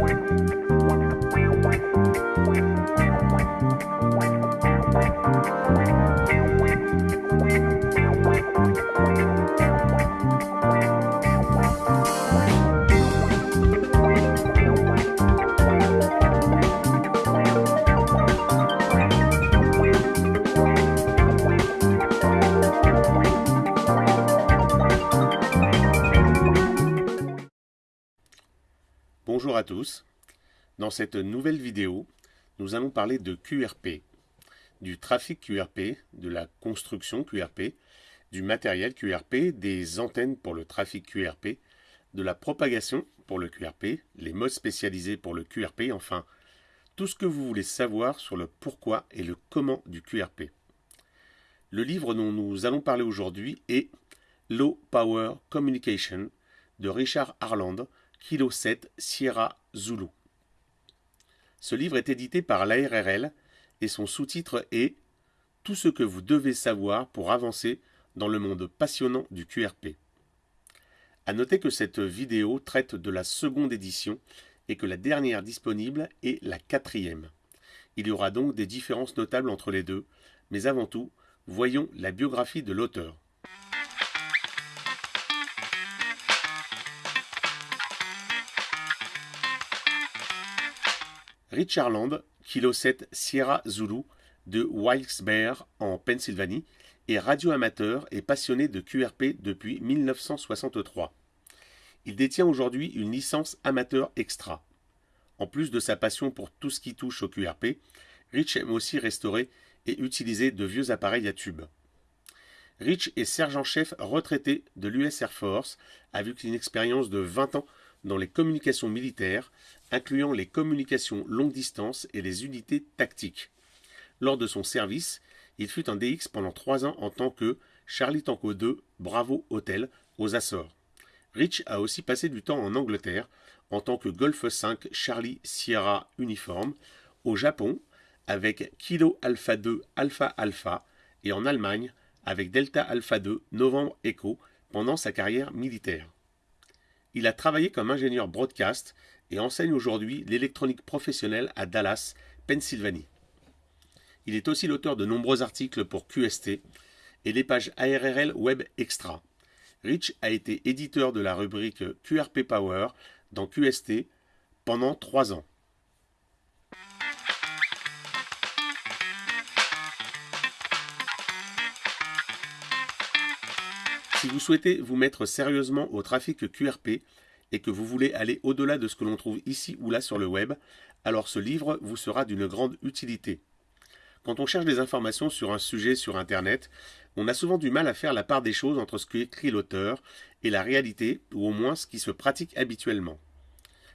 wing. Bonjour à tous. Dans cette nouvelle vidéo, nous allons parler de QRP, du trafic QRP, de la construction QRP, du matériel QRP, des antennes pour le trafic QRP, de la propagation pour le QRP, les modes spécialisés pour le QRP, enfin, tout ce que vous voulez savoir sur le pourquoi et le comment du QRP. Le livre dont nous allons parler aujourd'hui est Low Power Communication de Richard Harland, Kilo 7 Sierra Zulu. Ce livre est édité par l'ARRL et son sous-titre est Tout ce que vous devez savoir pour avancer dans le monde passionnant du QRP. A noter que cette vidéo traite de la seconde édition et que la dernière disponible est la quatrième. Il y aura donc des différences notables entre les deux, mais avant tout, voyons la biographie de l'auteur. Richard Land, Kilo 7 Sierra Zulu de Wilkes-Barre en Pennsylvanie, est radioamateur et passionné de QRP depuis 1963. Il détient aujourd'hui une licence amateur extra. En plus de sa passion pour tout ce qui touche au QRP, Rich aime aussi restaurer et utiliser de vieux appareils à tubes. Rich est sergent-chef retraité de l'US Air Force avec une expérience de 20 ans dans les communications militaires, incluant les communications longue distance et les unités tactiques. Lors de son service, il fut un DX pendant trois ans en tant que Charlie Tango 2 Bravo Hotel aux Açores. Rich a aussi passé du temps en Angleterre en tant que Golf 5 Charlie Sierra Uniforme, au Japon avec Kilo Alpha 2 Alpha Alpha et en Allemagne avec Delta Alpha 2 Novembre Echo pendant sa carrière militaire. Il a travaillé comme ingénieur broadcast et enseigne aujourd'hui l'électronique professionnelle à Dallas, Pennsylvanie. Il est aussi l'auteur de nombreux articles pour QST et les pages ARRL Web Extra. Rich a été éditeur de la rubrique QRP Power dans QST pendant trois ans. Si vous souhaitez vous mettre sérieusement au trafic QRP et que vous voulez aller au-delà de ce que l'on trouve ici ou là sur le web, alors ce livre vous sera d'une grande utilité. Quand on cherche des informations sur un sujet sur Internet, on a souvent du mal à faire la part des choses entre ce qu'écrit l'auteur et la réalité, ou au moins ce qui se pratique habituellement.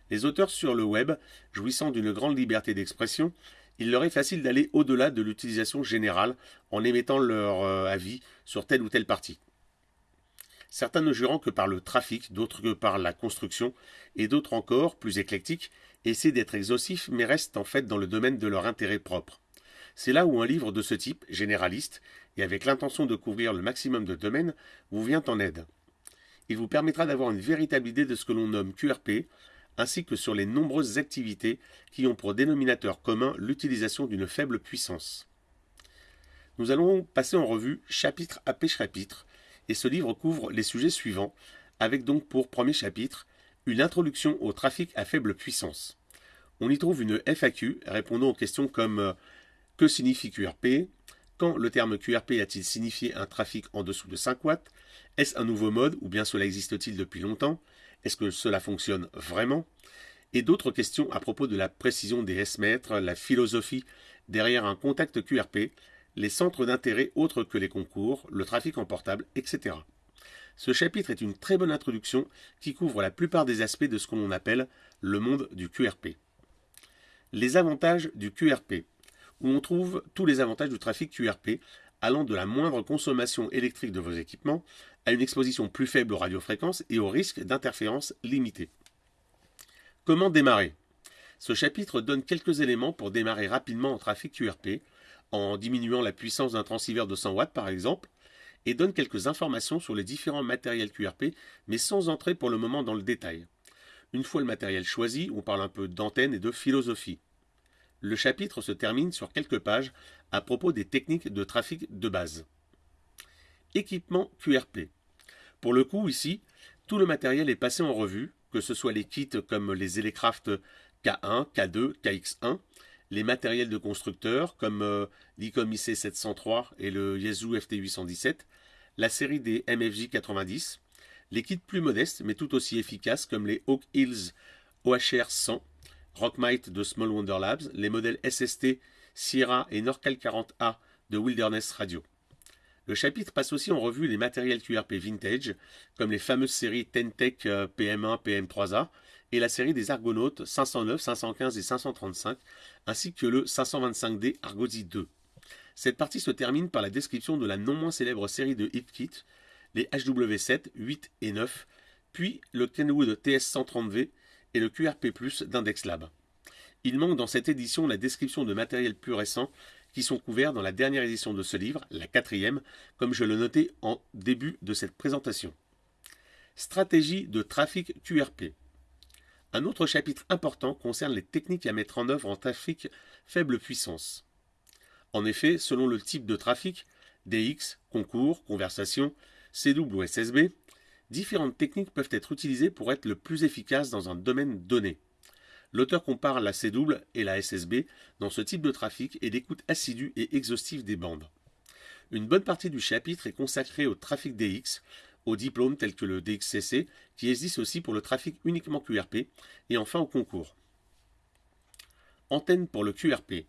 Les auteurs sur le web, jouissant d'une grande liberté d'expression, il leur est facile d'aller au-delà de l'utilisation générale en émettant leur euh, avis sur telle ou telle partie certains ne jurant que par le trafic, d'autres que par la construction, et d'autres encore, plus éclectiques, essaient d'être exhaustifs mais restent en fait dans le domaine de leur intérêt propre. C'est là où un livre de ce type, généraliste, et avec l'intention de couvrir le maximum de domaines, vous vient en aide. Il vous permettra d'avoir une véritable idée de ce que l'on nomme QRP, ainsi que sur les nombreuses activités qui ont pour dénominateur commun l'utilisation d'une faible puissance. Nous allons passer en revue chapitre après chapitre et ce livre couvre les sujets suivants, avec donc pour premier chapitre une introduction au trafic à faible puissance. On y trouve une FAQ répondant aux questions comme euh, que signifie QRP Quand le terme QRP a-t-il signifié un trafic en dessous de 5 watts? Est-ce un nouveau mode ou bien cela existe-t-il depuis longtemps? Est-ce que cela fonctionne vraiment? Et d'autres questions à propos de la précision des S-mètres, la philosophie derrière un contact QRP, les centres d'intérêt autres que les concours, le trafic en portable, etc. Ce chapitre est une très bonne introduction qui couvre la plupart des aspects de ce que l'on appelle le monde du QRP. Les avantages du QRP, où on trouve tous les avantages du trafic QRP, allant de la moindre consommation électrique de vos équipements à une exposition plus faible aux radiofréquences et au risque d'interférences limitées. Comment démarrer? Ce chapitre donne quelques éléments pour démarrer rapidement en trafic QRP, en diminuant la puissance d'un transceiver de 100 watts par exemple, et donne quelques informations sur les différents matériels QRP, mais sans entrer pour le moment dans le détail. Une fois le matériel choisi, on parle un peu d'antenne et de philosophie. Le chapitre se termine sur quelques pages à propos des techniques de trafic de base. Équipement QRP. Pour le coup, ici, tout le matériel est passé en revue, que ce soit les kits comme les Elecraft K1, K2, KX1, les matériels de constructeurs comme euh, l'ICOM IC703 et le Yaesu FT817, la série des MFJ 90, les kits plus modestes mais tout aussi efficaces comme les Hawk Hills OHR 100, Rockmite de Small Wonder Labs, les modèles SST Sierra et Norcal 40A de Wilderness Radio. Le chapitre passe aussi en revue les matériels QRP vintage, comme les fameuses séries Tentec PM1, PM3A, et la série des Argonautes 509, 515 et 535, ainsi que le 525D Argosy 2. Cette partie se termine par la description de la non moins célèbre série de HipKit, les HW7, 8 et 9, puis le Kenwood TS130V et le QRP d'Index Lab. Il manque dans cette édition la description de matériel plus récent qui sont couverts dans la dernière édition de ce livre, la quatrième, comme je le notais en début de cette présentation. Stratégie de trafic QRP. Un autre chapitre important concerne les techniques à mettre en œuvre en trafic faible puissance. En effet, selon le type de trafic, DX, concours, conversation, CW ou SSB, différentes techniques peuvent être utilisées pour être le plus efficace dans un domaine donné. L'auteur compare la CW et la SSB dans ce type de trafic et l'écoute assidue et exhaustive des bandes. Une bonne partie du chapitre est consacrée au trafic DX, aux diplômes tels que le DXCC, qui existe aussi pour le trafic uniquement QRP, et enfin au concours. Antenne pour le QRP.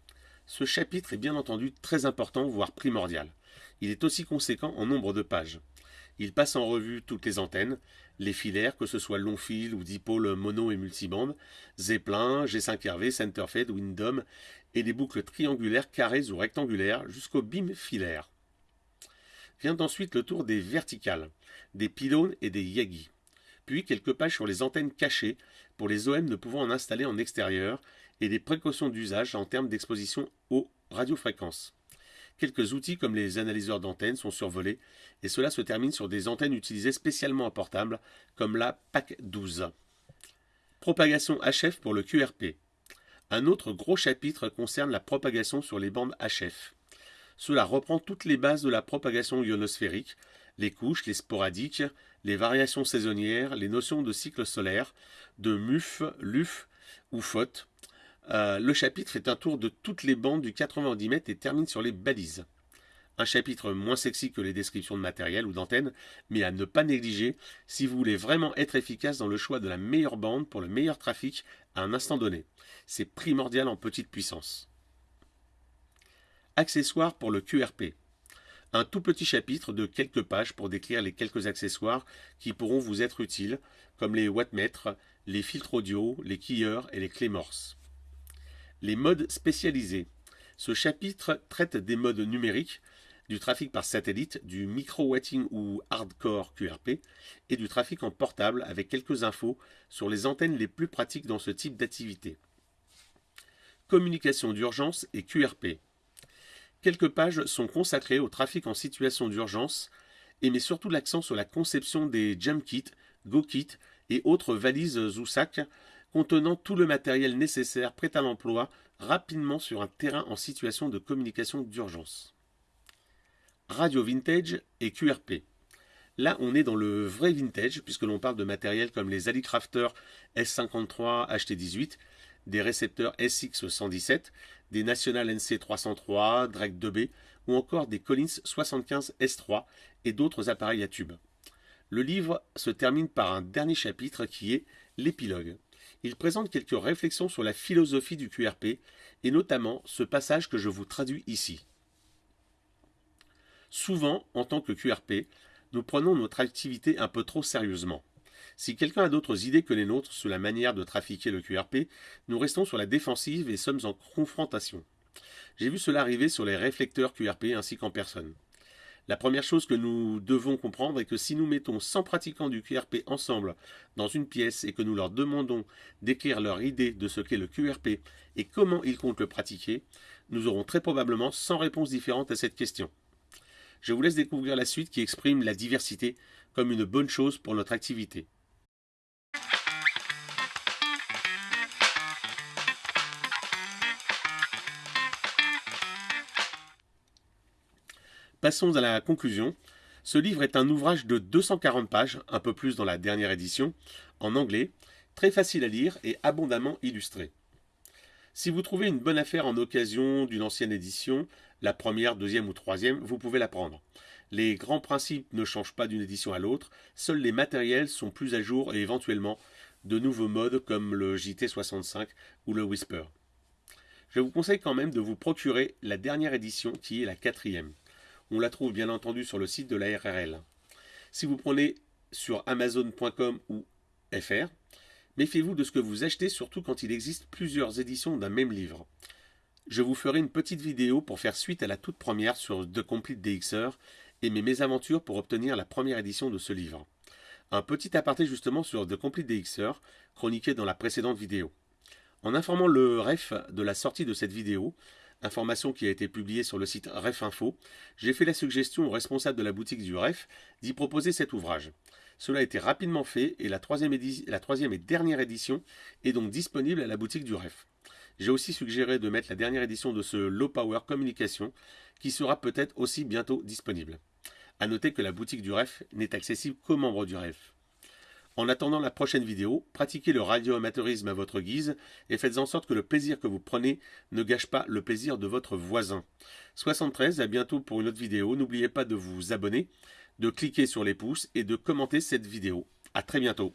Ce chapitre est bien entendu très important, voire primordial. Il est aussi conséquent en nombre de pages. Il passe en revue toutes les antennes, les filaires, que ce soit long fil ou dipôle mono et multibande, Zeppelin, G5RV, Centerfed, Windom, et les boucles triangulaires, carrées ou rectangulaires jusqu'au BIM filaire. Vient ensuite le tour des verticales, des pylônes et des yagis. Puis quelques pages sur les antennes cachées pour les OM ne pouvant en installer en extérieur et des précautions d'usage en termes d'exposition aux radiofréquences. Quelques outils comme les analyseurs d'antennes sont survolés et cela se termine sur des antennes utilisées spécialement en portable comme la PAC 12. Propagation HF pour le QRP. Un autre gros chapitre concerne la propagation sur les bandes HF. Cela reprend toutes les bases de la propagation ionosphérique, les couches, les sporadiques, les variations saisonnières, les notions de cycle solaire, de MUF, LUF ou FOT, euh, le chapitre fait un tour de toutes les bandes du 90 mètres et termine sur les balises. Un chapitre moins sexy que les descriptions de matériel ou d'antenne, mais à ne pas négliger si vous voulez vraiment être efficace dans le choix de la meilleure bande pour le meilleur trafic à un instant donné. C'est primordial en petite puissance. Accessoires pour le QRP. Un tout petit chapitre de quelques pages pour décrire les quelques accessoires qui pourront vous être utiles, comme les wattmètres, les filtres audio, les quilleurs et les clés morse. Les modes spécialisés. Ce chapitre traite des modes numériques, du trafic par satellite, du micro-watting ou hardcore QRP et du trafic en portable avec quelques infos sur les antennes les plus pratiques dans ce type d'activité. Communication d'urgence et QRP. Quelques pages sont consacrées au trafic en situation d'urgence et met surtout l'accent sur la conception des jump kits, go kits et autres valises ou sacs contenant tout le matériel nécessaire prêt à l'emploi rapidement sur un terrain en situation de communication d'urgence. Radio vintage et QRP. Là, on est dans le vrai vintage, puisque l'on parle de matériel comme les Alicrafter S53 HT18, des récepteurs SX117, National NC303, Drake 2B, ou encore des Collins 75 S3 et d'autres appareils à tube. Le livre se termine par un dernier chapitre qui est l'épilogue il présente quelques réflexions sur la philosophie du QRP, et notamment ce passage que je vous traduis ici. Souvent, en tant que QRP, nous prenons notre activité un peu trop sérieusement. Si quelqu'un a d'autres idées que les nôtres sur la manière de trafiquer le QRP, nous restons sur la défensive et sommes en confrontation. J'ai vu cela arriver sur les réflecteurs QRP ainsi qu'en personne. La première chose que nous devons comprendre est que si nous mettons 100 pratiquants du QRP ensemble dans une pièce et que nous leur demandons d'écrire leur idée de ce qu'est le QRP et comment ils comptent le pratiquer, nous aurons très probablement 100 réponses différentes à cette question. Je vous laisse découvrir la suite qui exprime la diversité comme une bonne chose pour notre activité. Passons à la conclusion. Ce livre est un ouvrage de 240 pages, un peu plus dans la dernière édition, en anglais, très facile à lire et abondamment illustré. Si vous trouvez une bonne affaire en occasion d'une ancienne édition, la première, deuxième ou troisième, vous pouvez la prendre. Les grands principes ne changent pas d'une édition à l'autre, seuls les matériels sont plus à jour et éventuellement de nouveaux modes comme le JT65 ou le Whisper. Je vous conseille quand même de vous procurer la dernière édition qui est la quatrième. On la trouve bien entendu sur le site de la RRL. Si vous prenez sur amazon.com ou FR, méfiez-vous de ce que vous achetez, surtout quand il existe plusieurs éditions d'un même livre. Je vous ferai une petite vidéo pour faire suite à la toute première sur The Complete DXR et mes mésaventures pour obtenir la première édition de ce livre. Un petit aparté justement sur The Complete DXR, chroniqué dans la précédente vidéo. En informant le REF de la sortie de cette vidéo, information qui a été publiée sur le site REF Info, j'ai fait la suggestion au responsable de la boutique du REF d'y proposer cet ouvrage. Cela a été rapidement fait et la troisième, la troisième et dernière édition est donc disponible à la boutique du REF. J'ai aussi suggéré de mettre la dernière édition de ce Low Power Communication qui sera peut-être aussi bientôt disponible. A noter que la boutique du REF n'est accessible qu'aux membres du REF. En attendant la prochaine vidéo, pratiquez le radioamateurisme à votre guise et faites en sorte que le plaisir que vous prenez ne gâche pas le plaisir de votre voisin. 73, à bientôt pour une autre vidéo. N'oubliez pas de vous abonner, de cliquer sur les pouces et de commenter cette vidéo. A très bientôt.